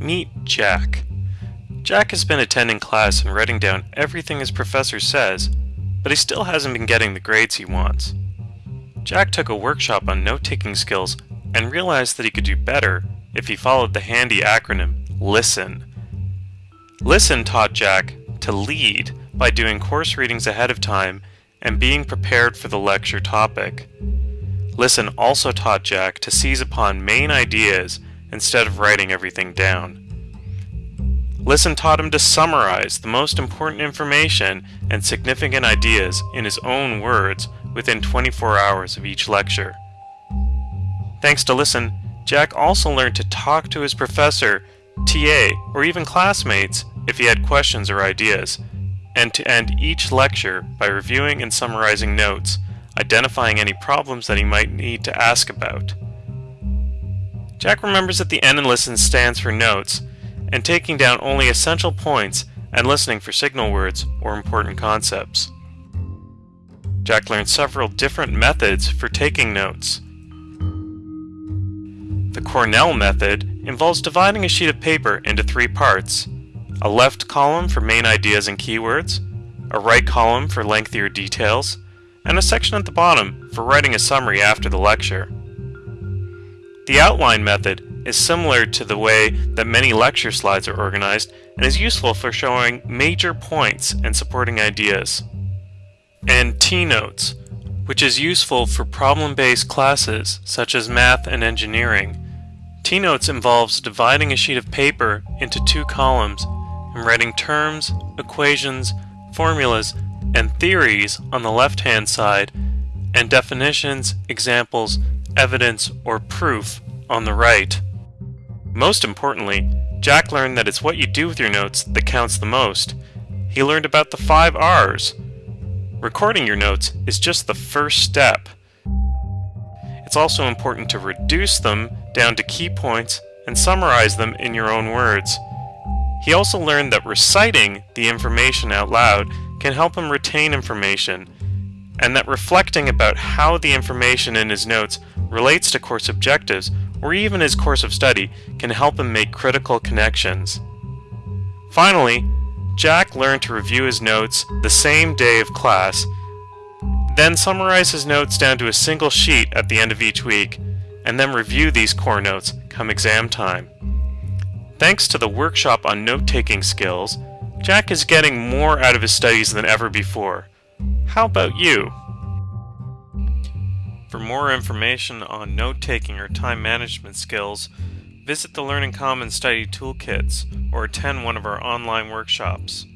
Meet Jack. Jack has been attending class and writing down everything his professor says, but he still hasn't been getting the grades he wants. Jack took a workshop on note-taking skills and realized that he could do better if he followed the handy acronym LISTEN. LISTEN taught Jack to lead by doing course readings ahead of time and being prepared for the lecture topic. Listen also taught Jack to seize upon main ideas instead of writing everything down. Listen taught him to summarize the most important information and significant ideas in his own words within 24 hours of each lecture. Thanks to Listen, Jack also learned to talk to his professor, TA, or even classmates if he had questions or ideas, and to end each lecture by reviewing and summarizing notes, identifying any problems that he might need to ask about. Jack remembers that the N in Listen stands for notes, and taking down only essential points and listening for signal words or important concepts. Jack learned several different methods for taking notes. The Cornell method involves dividing a sheet of paper into three parts, a left column for main ideas and keywords, a right column for lengthier details, and a section at the bottom for writing a summary after the lecture. The outline method is similar to the way that many lecture slides are organized and is useful for showing major points and supporting ideas. And T-Notes, which is useful for problem-based classes such as math and engineering. T-Notes involves dividing a sheet of paper into two columns and writing terms, equations, formulas, and theories on the left-hand side and definitions, examples, evidence, or proof on the right. Most importantly, Jack learned that it's what you do with your notes that counts the most. He learned about the five R's. Recording your notes is just the first step. It's also important to reduce them down to key points and summarize them in your own words. He also learned that reciting the information out loud can help him retain information, and that reflecting about how the information in his notes relates to course objectives or even his course of study can help him make critical connections. Finally, Jack learned to review his notes the same day of class, then summarize his notes down to a single sheet at the end of each week, and then review these core notes come exam time. Thanks to the workshop on note-taking skills, Jack is getting more out of his studies than ever before. How about you? For more information on note-taking or time management skills, visit the Learning Commons Study Toolkits or attend one of our online workshops.